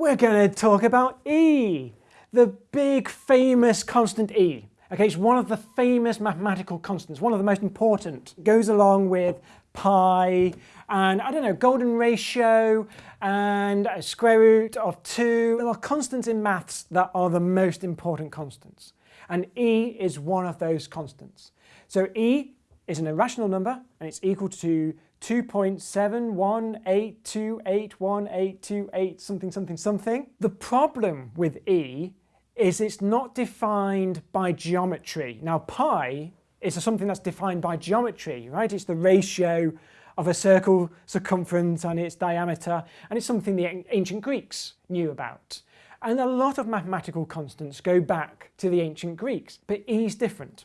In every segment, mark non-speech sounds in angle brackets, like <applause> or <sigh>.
we're going to talk about E, the big famous constant E. Okay, it's one of the famous mathematical constants, one of the most important. It goes along with pi and, I don't know, golden ratio and square root of 2. There are constants in maths that are the most important constants. And E is one of those constants. So E is an irrational number and it's equal to 2.718281828 something something something. The problem with E is it's not defined by geometry. Now pi is something that's defined by geometry, right? It's the ratio of a circle circumference and its diameter and it's something the ancient Greeks knew about. And a lot of mathematical constants go back to the ancient Greeks, but E is different.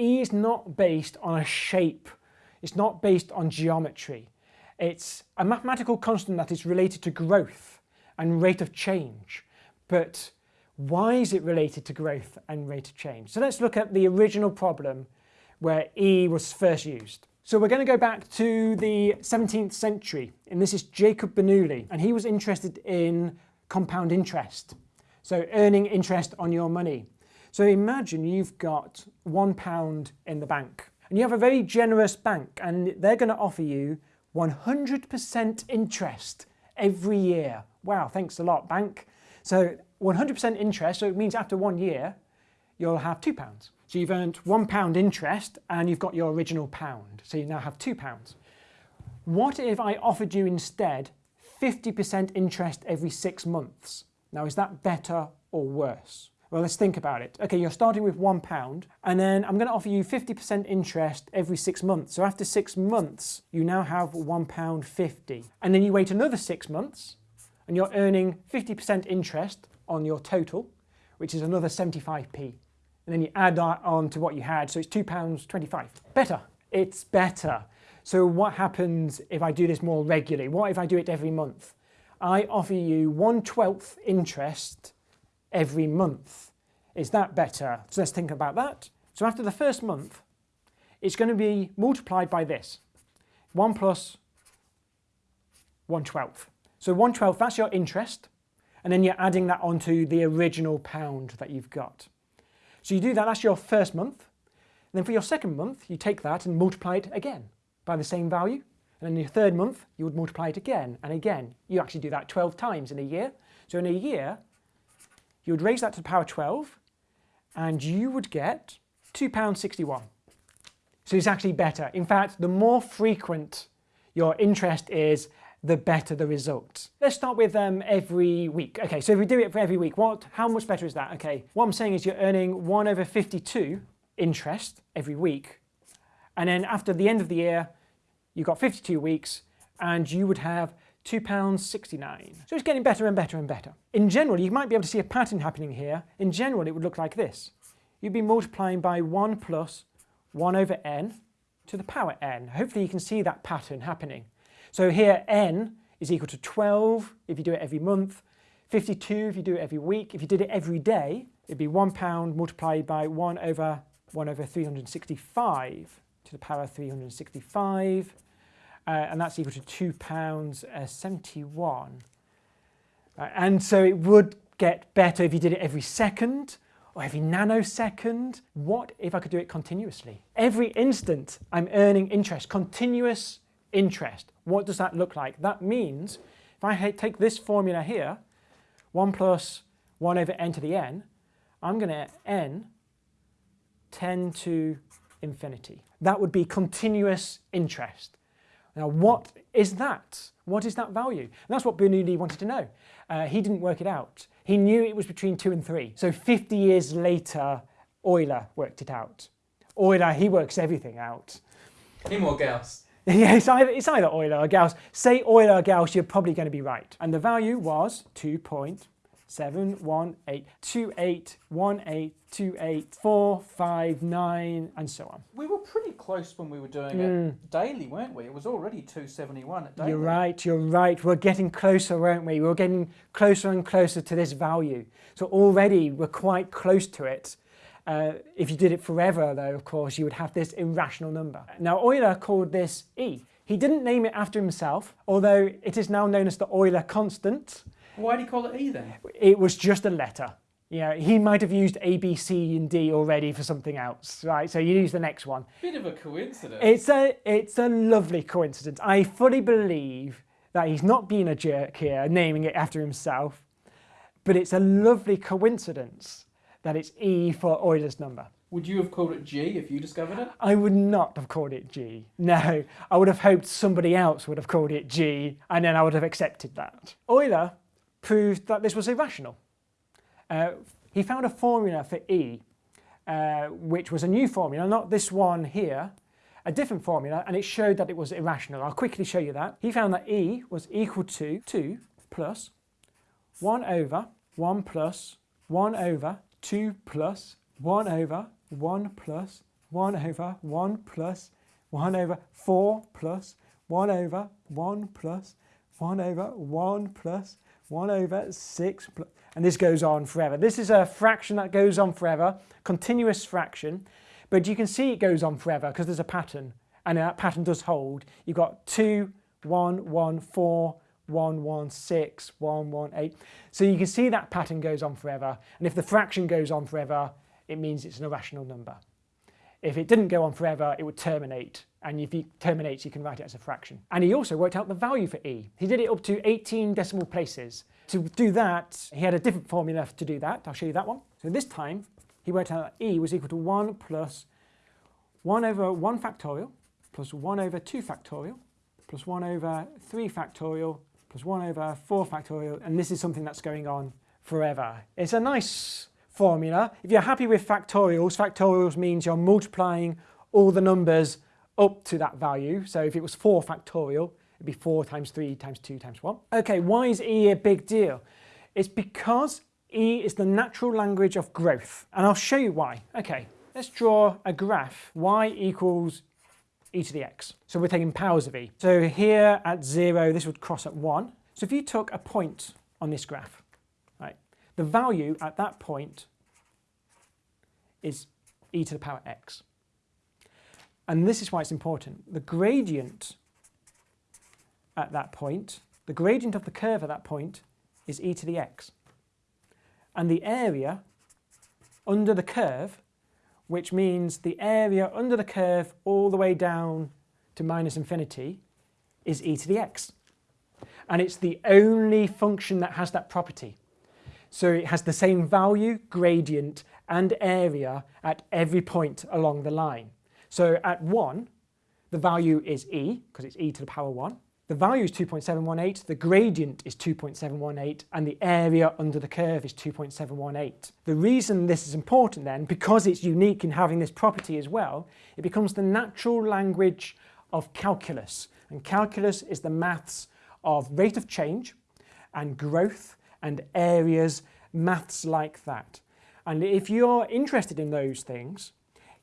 E is not based on a shape it's not based on geometry. It's a mathematical constant that is related to growth and rate of change. But why is it related to growth and rate of change? So let's look at the original problem where E was first used. So we're going to go back to the 17th century and this is Jacob Bernoulli and he was interested in compound interest. So earning interest on your money. So imagine you've got one pound in the bank and you have a very generous bank and they're going to offer you 100% interest every year. Wow, thanks a lot bank. So 100% interest, so it means after one year you'll have two pounds. So you've earned one pound interest and you've got your original pound. So you now have two pounds. What if I offered you instead 50% interest every six months? Now is that better or worse? Well, let's think about it. Okay, you're starting with one pound and then I'm going to offer you 50% interest every six months. So after six months, you now have one pound 50. And then you wait another six months and you're earning 50% interest on your total, which is another 75p. And then you add that on to what you had, so it's £2.25. Better. It's better. So what happens if I do this more regularly? What if I do it every month? I offer you 1 12th interest every month. Is that better? So let's think about that. So after the first month, it's going to be multiplied by this. 1 plus 1 12th. So 1 12th, that's your interest. And then you're adding that onto the original pound that you've got. So you do that, that's your first month. And then for your second month, you take that and multiply it again by the same value. And then your third month, you would multiply it again and again. You actually do that 12 times in a year. So in a year, you would raise that to the power 12 and you would get £2.61. So it's actually better. In fact, the more frequent your interest is, the better the result. Let's start with um, every week. Okay, so if we do it for every week, what, how much better is that? Okay, what I'm saying is you're earning 1 over 52 interest every week. And then after the end of the year, you've got 52 weeks and you would have £2.69. So it's getting better and better and better. In general, you might be able to see a pattern happening here. In general, it would look like this. You'd be multiplying by 1 plus 1 over n to the power n. Hopefully you can see that pattern happening. So here n is equal to 12 if you do it every month, 52 if you do it every week. If you did it every day, it'd be one pound multiplied by 1 over 1 over 365 to the power 365 uh, and that's equal to £2.71. Uh, and so it would get better if you did it every second or every nanosecond. What if I could do it continuously? Every instant I'm earning interest, continuous interest. What does that look like? That means if I take this formula here, 1 plus 1 over n to the n, I'm going to n 10 to infinity. That would be continuous interest. Now what is that? What is that value? And that's what Bernoulli wanted to know. Uh, he didn't work it out. He knew it was between 2 and 3. So 50 years later, Euler worked it out. Euler, he works everything out. Him or Gauss? <laughs> yeah, it's either, it's either Euler or Gauss. Say Euler or Gauss, you're probably going to be right. And the value was 2.5 seven, one, eight, two, eight, one, eight, two, eight, four, five, nine, and so on. We were pretty close when we were doing mm. it daily, weren't we? It was already 271 at daily. You're right, you're right. We're getting closer, weren't we? We're getting closer and closer to this value. So already we're quite close to it. Uh, if you did it forever, though, of course, you would have this irrational number. Now, Euler called this E. He didn't name it after himself, although it is now known as the Euler constant. Why did you call it E then? It was just a letter. Yeah, he might have used A, B, C, and D already for something else, right? So you use the next one. Bit of a coincidence. It's a, it's a lovely coincidence. I fully believe that he's not being a jerk here, naming it after himself, but it's a lovely coincidence that it's E for Euler's number. Would you have called it G if you discovered it? I would not have called it G. No, I would have hoped somebody else would have called it G, and then I would have accepted that. Euler proved that this was irrational. Uh, he found a formula for E, uh, which was a new formula, not this one here, a different formula, and it showed that it was irrational. I'll quickly show you that. He found that E was equal to 2 plus 1 over 1 plus 1 over 2 plus 1 over 1 plus 1 over 1 plus 1 over 4 plus 1 over 1 plus 1 over 1 plus 1 over 6 plus, and this goes on forever. This is a fraction that goes on forever, continuous fraction, but you can see it goes on forever because there's a pattern, and that pattern does hold. You've got 2, 1, 1, 4, 1, 1, 6, 1, 1, 8. So you can see that pattern goes on forever, and if the fraction goes on forever, it means it's an irrational number. If it didn't go on forever, it would terminate. And if it terminates, you can write it as a fraction. And he also worked out the value for e. He did it up to 18 decimal places. To do that, he had a different formula to do that. I'll show you that one. So this time, he worked out that e was equal to 1 plus 1 over 1 factorial plus 1 over 2 factorial plus 1 over 3 factorial plus 1 over 4 factorial. And this is something that's going on forever. It's a nice formula. If you're happy with factorials, factorials means you're multiplying all the numbers up to that value. So if it was 4 factorial, it'd be 4 times 3 times 2 times 1. Okay, why is E a big deal? It's because E is the natural language of growth. And I'll show you why. Okay, let's draw a graph. y equals e to the x. So we're taking powers of e. So here at 0, this would cross at 1. So if you took a point on this graph, right, the value at that point is e to the power x. And this is why it's important. The gradient at that point, the gradient of the curve at that point is e to the x. And the area under the curve, which means the area under the curve all the way down to minus infinity, is e to the x. And it's the only function that has that property. So it has the same value, gradient, and area at every point along the line. So at 1, the value is e, because it's e to the power 1. The value is 2.718, the gradient is 2.718, and the area under the curve is 2.718. The reason this is important then, because it's unique in having this property as well, it becomes the natural language of calculus. And calculus is the maths of rate of change and growth and areas, maths like that. And if you're interested in those things,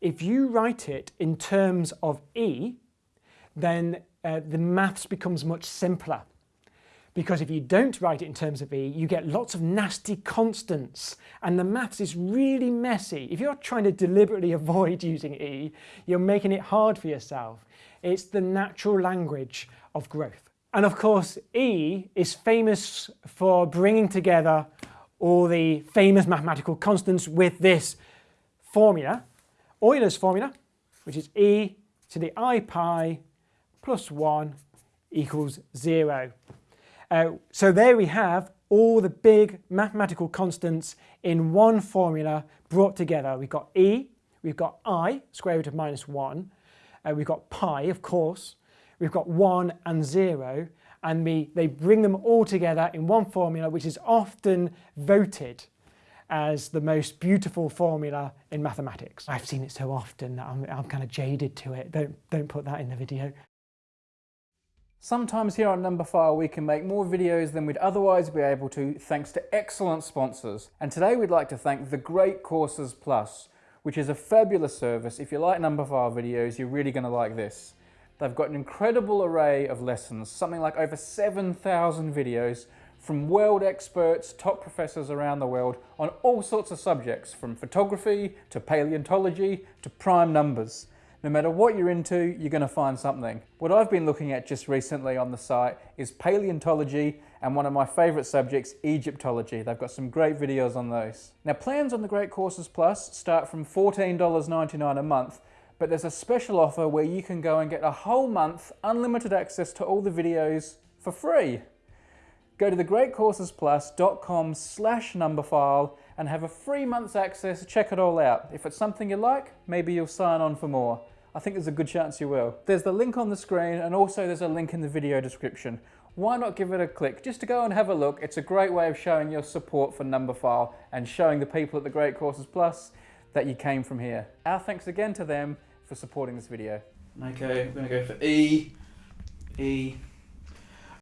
if you write it in terms of E, then uh, the maths becomes much simpler. Because if you don't write it in terms of E, you get lots of nasty constants and the maths is really messy. If you're trying to deliberately <laughs> avoid using E, you're making it hard for yourself. It's the natural language of growth. And of course, E is famous for bringing together all the famous mathematical constants with this formula, Euler's formula, which is e to the i pi plus 1 equals 0. Uh, so there we have all the big mathematical constants in one formula brought together. We've got e, we've got i, square root of minus 1, uh, we've got pi, of course, we've got 1 and 0, and we, they bring them all together in one formula which is often voted as the most beautiful formula in mathematics. I've seen it so often that I'm, I'm kind of jaded to it. Don't, don't put that in the video. Sometimes here on Numberphile we can make more videos than we'd otherwise be able to thanks to excellent sponsors. And today we'd like to thank The Great Courses Plus, which is a fabulous service. If you like Numberphile videos, you're really going to like this. They've got an incredible array of lessons, something like over 7,000 videos from world experts, top professors around the world on all sorts of subjects, from photography to paleontology to prime numbers. No matter what you're into, you're going to find something. What I've been looking at just recently on the site is paleontology and one of my favourite subjects, Egyptology. They've got some great videos on those. Now plans on the Great Courses Plus start from $14.99 a month, but there's a special offer where you can go and get a whole month unlimited access to all the videos for free. Go to thegreatcoursesplus.com slash numberphile and have a free month's access, to check it all out. If it's something you like, maybe you'll sign on for more. I think there's a good chance you will. There's the link on the screen and also there's a link in the video description. Why not give it a click just to go and have a look? It's a great way of showing your support for Numberphile and showing the people at the Great Courses Plus that you came from here. Our thanks again to them for supporting this video. Okay, we're gonna go for E, E,